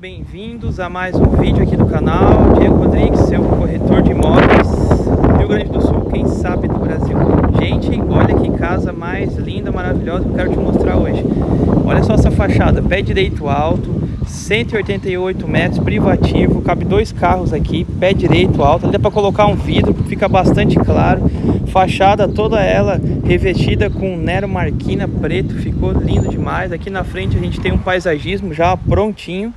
bem-vindos a mais um vídeo aqui do canal. Diego Rodrigues, seu corretor de imóveis Rio Grande do Sul, quem sabe do Brasil. Gente, olha que casa mais linda, maravilhosa que eu quero te mostrar hoje. Olha só essa fachada, pé direito alto 188 metros, privativo, cabe dois carros aqui, pé direito alto, dá para colocar um vidro, fica bastante claro, fachada toda ela revestida com Nero Marquina preto, ficou lindo demais, aqui na frente a gente tem um paisagismo já prontinho,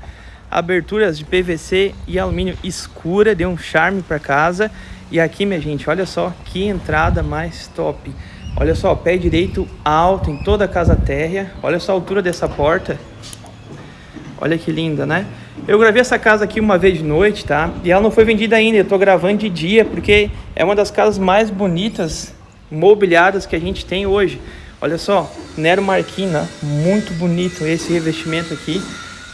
aberturas de PVC e alumínio escura, deu um charme para casa, e aqui minha gente, olha só que entrada mais top, olha só, pé direito alto em toda a casa térrea, olha só a altura dessa porta, Olha que linda, né? Eu gravei essa casa aqui uma vez de noite, tá? E ela não foi vendida ainda, eu tô gravando de dia, porque é uma das casas mais bonitas, mobiliadas que a gente tem hoje. Olha só, Nero Marquina, muito bonito esse revestimento aqui.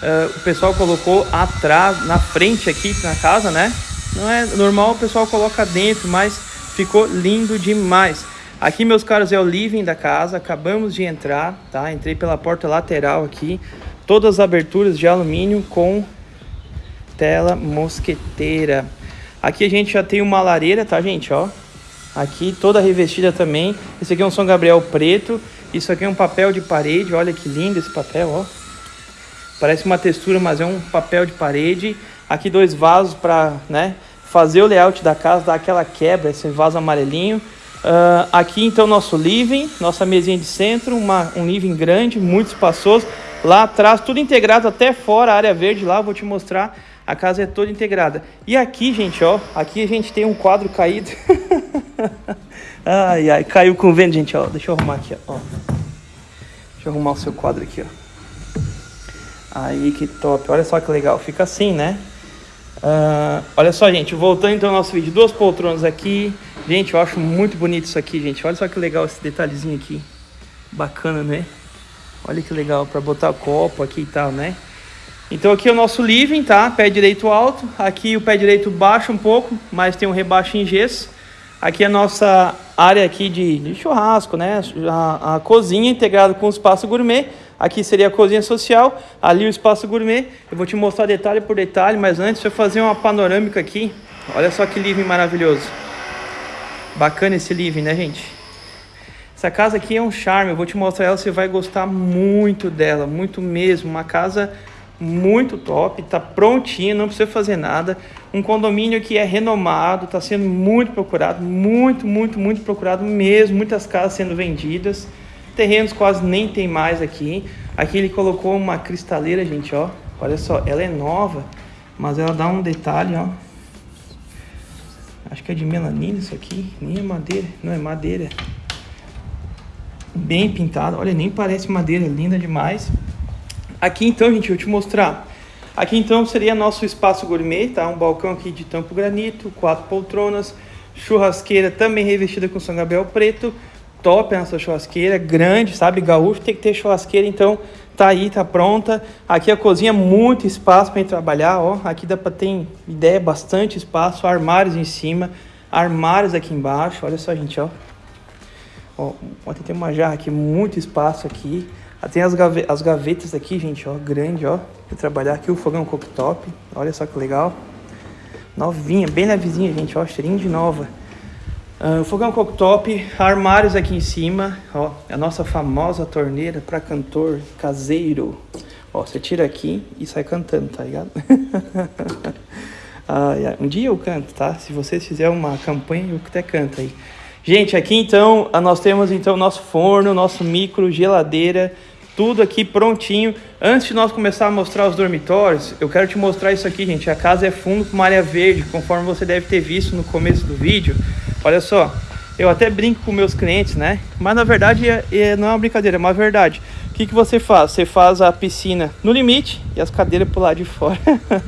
Uh, o pessoal colocou atrás, na frente aqui na casa, né? Não é normal, o pessoal coloca dentro, mas ficou lindo demais. Aqui, meus caros, é o living da casa, acabamos de entrar, tá? Entrei pela porta lateral aqui todas as aberturas de alumínio com tela mosqueteira. Aqui a gente já tem uma lareira, tá, gente? Ó, aqui toda revestida também. Esse aqui é um São Gabriel preto. Isso aqui é um papel de parede. Olha que lindo esse papel, ó. Parece uma textura, mas é um papel de parede. Aqui dois vasos para, né, fazer o layout da casa, dar aquela quebra, esse vaso amarelinho. Uh, aqui então nosso living, nossa mesinha de centro, uma, um living grande, muito espaçoso. Lá atrás, tudo integrado até fora, a área verde lá, vou te mostrar. A casa é toda integrada. E aqui, gente, ó, aqui a gente tem um quadro caído. ai, ai, caiu com vento, gente, ó. Deixa eu arrumar aqui, ó. Deixa eu arrumar o seu quadro aqui, ó. Aí, que top. Olha só que legal. Fica assim, né? Uh, olha só, gente, voltando então ao nosso vídeo. Duas poltronas aqui. Gente, eu acho muito bonito isso aqui, gente. Olha só que legal esse detalhezinho aqui. Bacana, né? Olha que legal, para botar copo aqui e tal, né? Então aqui é o nosso living, tá? Pé direito alto. Aqui o pé direito baixa um pouco, mas tem um rebaixo em gesso. Aqui é a nossa área aqui de, de churrasco, né? A, a, cozinha integrada com o espaço gourmet. Aqui seria a cozinha social, ali o espaço gourmet. Eu vou te mostrar detalhe por detalhe, mas antes eu fazer uma panorâmica aqui. Olha só que living maravilhoso. Bacana esse living, né, gente? Essa casa aqui é um charme, eu vou te mostrar ela, você vai gostar muito dela, muito mesmo. Uma casa muito top, tá prontinha, não precisa fazer nada. Um condomínio que é renomado, tá sendo muito procurado, muito, muito, muito procurado mesmo. Muitas casas sendo vendidas, terrenos quase nem tem mais aqui. Aqui ele colocou uma cristaleira, gente, ó. Olha só, ela é nova, mas ela dá um detalhe, ó. Acho que é de melanina isso aqui, nem é madeira, não é madeira bem pintada. Olha, nem parece madeira, linda demais. Aqui então, gente, eu te mostrar. Aqui então seria nosso espaço gourmet, tá? Um balcão aqui de tampo granito, quatro poltronas, churrasqueira também revestida com São Gabriel preto. Top essa churrasqueira, grande, sabe? Gaúcho tem que ter churrasqueira, então tá aí, tá pronta. Aqui a cozinha, muito espaço para trabalhar, ó. Aqui dá para ter ideia, bastante espaço, armários em cima, armários aqui embaixo. Olha só, gente, ó. Ó, tem uma jarra aqui, muito espaço aqui. Ah, tem as, as gavetas aqui, gente, ó, grande, ó. Pra trabalhar aqui o fogão cooktop. Olha só que legal. Novinha, bem levezinha, gente, ó, cheirinho de nova. Uh, fogão cooktop, armários aqui em cima, ó, é a nossa famosa torneira para cantor caseiro. Ó, você tira aqui e sai cantando, tá ligado? ah, um dia eu canto, tá? Se vocês fizerem uma campanha, eu até canto aí. Gente, aqui então nós temos então nosso forno, nosso micro, geladeira, tudo aqui prontinho. Antes de nós começar a mostrar os dormitórios, eu quero te mostrar isso aqui, gente. A casa é fundo com uma área verde, conforme você deve ter visto no começo do vídeo. Olha só, eu até brinco com meus clientes, né? Mas na verdade é, é, não é uma brincadeira, é uma verdade. O que, que você faz? Você faz a piscina no limite e as cadeiras pro lado de fora.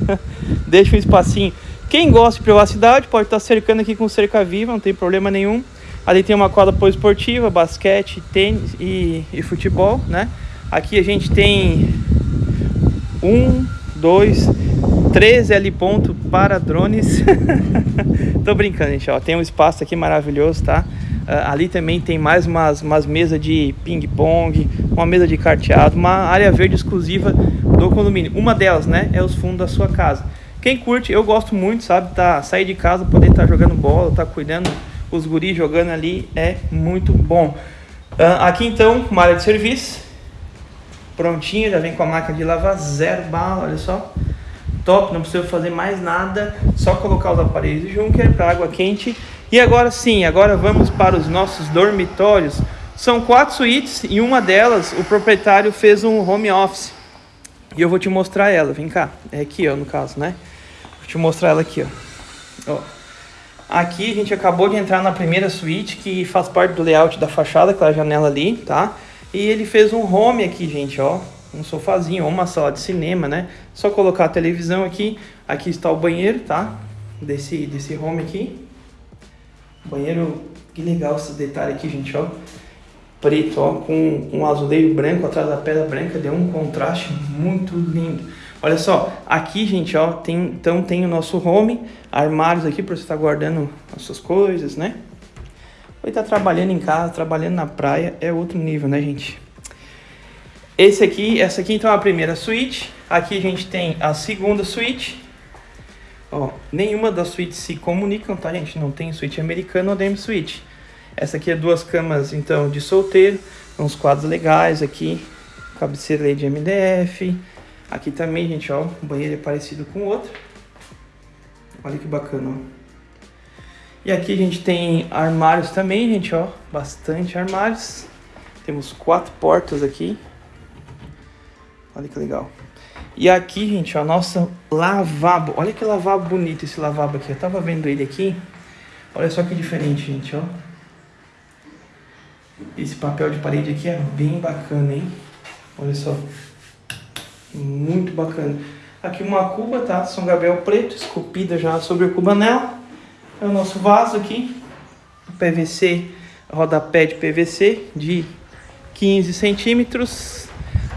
Deixa um espacinho. Quem gosta de privacidade pode estar cercando aqui com cerca viva, não tem problema nenhum. Ali tem uma quadra poliesportiva, basquete, tênis e, e futebol, né? Aqui a gente tem um, dois, três L ponto para drones. Tô brincando, gente, ó. Tem um espaço aqui maravilhoso, tá? Uh, ali também tem mais umas, umas mesas de ping-pong, uma mesa de carteado, uma área verde exclusiva do condomínio. Uma delas, né, é os fundos da sua casa. Quem curte, eu gosto muito, sabe, tá, sair de casa, poder estar tá jogando bola, tá cuidando os guris jogando ali, é muito bom. Uh, aqui então, uma área de serviço, prontinha, já vem com a máquina de lavar, zero bala, olha só. Top, não precisa fazer mais nada, só colocar os aparelhos Junker para água quente. E agora sim, agora vamos para os nossos dormitórios. São quatro suítes e uma delas o proprietário fez um home office. E eu vou te mostrar ela, vem cá. É aqui, ó, no caso, né? Vou te mostrar ela aqui, ó. ó. Aqui a gente acabou de entrar na primeira suíte, que faz parte do layout da fachada, aquela janela ali, tá? E ele fez um home aqui, gente, ó. Um sofazinho, ou uma sala de cinema, né? Só colocar a televisão aqui. Aqui está o banheiro, tá? Desse, desse home aqui. Banheiro, que legal esse detalhe aqui, gente, ó preto, ó, com um azulejo branco atrás da pedra branca, deu um contraste muito lindo. Olha só, aqui, gente, ó, tem, então tem o nosso home, armários aqui para você estar tá guardando as suas coisas, né? Estar tá trabalhando em casa, trabalhando na praia, é outro nível, né, gente? Esse aqui, essa aqui então é a primeira suíte. Aqui a gente tem a segunda suíte. Ó, nenhuma das suítes se comunicam, tá, gente? Não tem suíte americana ou DM suíte. Essa aqui é duas camas, então, de solteiro. Uns quadros legais aqui. Cabeceira de MDF. Aqui também, gente, ó. O banheiro é parecido com o outro. Olha que bacana, ó. E aqui a gente tem armários também, gente, ó. Bastante armários. Temos quatro portas aqui. Olha que legal. E aqui, gente, ó, nossa lavabo. Olha que lavabo bonito esse lavabo aqui. Eu tava vendo ele aqui. Olha só que diferente, gente, ó. Esse papel de parede aqui é bem bacana, hein? Olha só. Muito bacana. Aqui uma cuba, tá? São Gabriel preto, esculpida já sobre o cubanel. É o nosso vaso aqui. PVC, rodapé de PVC de 15 centímetros.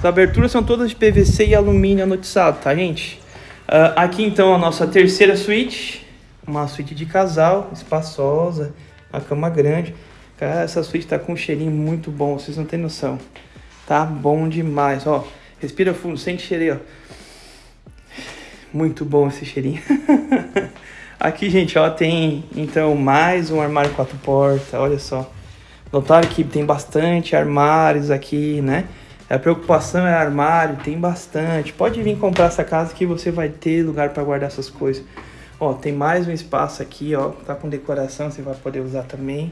As aberturas são todas de PVC e alumínio anotizado, tá, gente? Uh, aqui então a nossa terceira suíte. Uma suíte de casal, espaçosa, uma cama grande. Cara, essa suíte tá com um cheirinho muito bom, vocês não têm noção. Tá bom demais, ó. Respira fundo, sente cheirinho, ó. Muito bom esse cheirinho. Aqui, gente, ó, tem então mais um armário quatro portas, olha só. Notaram que tem bastante armários aqui, né? A preocupação é armário, tem bastante. Pode vir comprar essa casa que você vai ter lugar para guardar essas coisas. Ó, tem mais um espaço aqui, ó, tá com decoração, você vai poder usar também.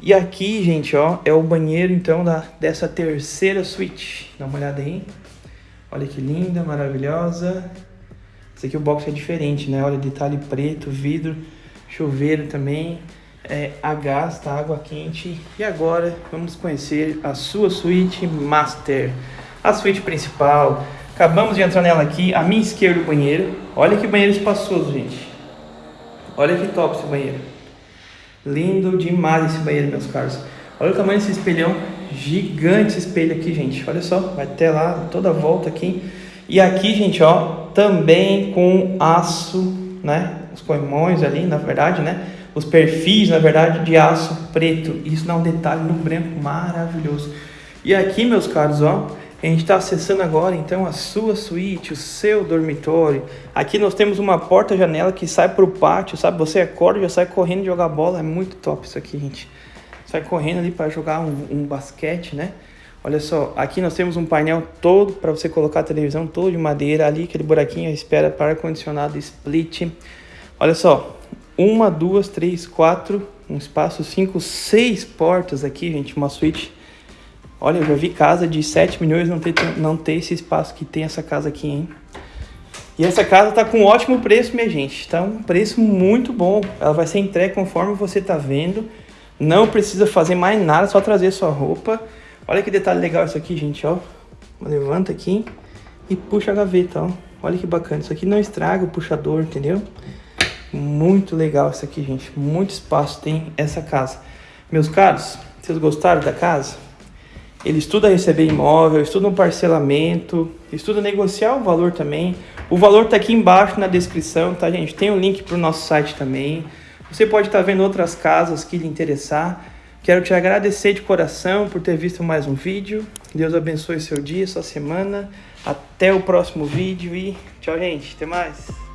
E aqui, gente, ó, é o banheiro, então, da, dessa terceira suíte. Dá uma olhada aí. Olha que linda, maravilhosa. Esse aqui o box é diferente, né? Olha, detalhe preto, vidro, chuveiro também. É, a gás, tá? Água quente. E agora, vamos conhecer a sua suíte master. A suíte principal. Acabamos de entrar nela aqui. A minha esquerda, o banheiro. Olha que banheiro espaçoso, gente. Olha que top esse banheiro. Lindo demais esse banheiro, meus caros. Olha o tamanho desse espelhão. Gigante esse espelho aqui, gente. Olha só, vai até lá, toda a volta aqui. E aqui, gente, ó, também com aço, né? Os corrimões ali, na verdade, né? Os perfis, na verdade, de aço preto. Isso dá um detalhe no branco maravilhoso. E aqui, meus caros, ó, a gente está acessando agora então a sua suíte, o seu dormitório. Aqui nós temos uma porta-janela que sai para o pátio, sabe? Você acorda e já sai correndo jogar bola. É muito top isso aqui, gente. Sai correndo ali para jogar um, um, basquete, né? Olha só, aqui nós temos um painel todo para você colocar a televisão todo de madeira. Ali aquele buraquinho espera para ar-condicionado split. Olha só, uma, duas, três, quatro, um espaço, cinco, seis portas aqui, gente. Uma suíte Olha, eu já vi casa de 7 milhões não ter, não ter esse espaço que tem essa casa aqui, hein? E essa casa tá com um ótimo preço, minha gente. Tá um preço muito bom. Ela vai ser entregue conforme você tá vendo. Não precisa fazer mais nada, só trazer sua roupa. Olha que detalhe legal isso aqui, gente, ó. Levanta aqui e puxa a gaveta, ó. Olha que bacana. Isso aqui não estraga o puxador, entendeu? Muito legal isso aqui, gente. Muito espaço tem essa casa. Meus caros, vocês gostaram da casa? Ele estuda receber imóvel, estuda um parcelamento, estuda negociar o valor também. O valor está aqui embaixo na descrição, tá, gente? Tem um link para o nosso site também. Você pode estar tá vendo outras casas que lhe interessar. Quero te agradecer de coração por ter visto mais um vídeo Deus abençoe seu dia, sua semana. Até o próximo vídeo e tchau, gente. Até mais.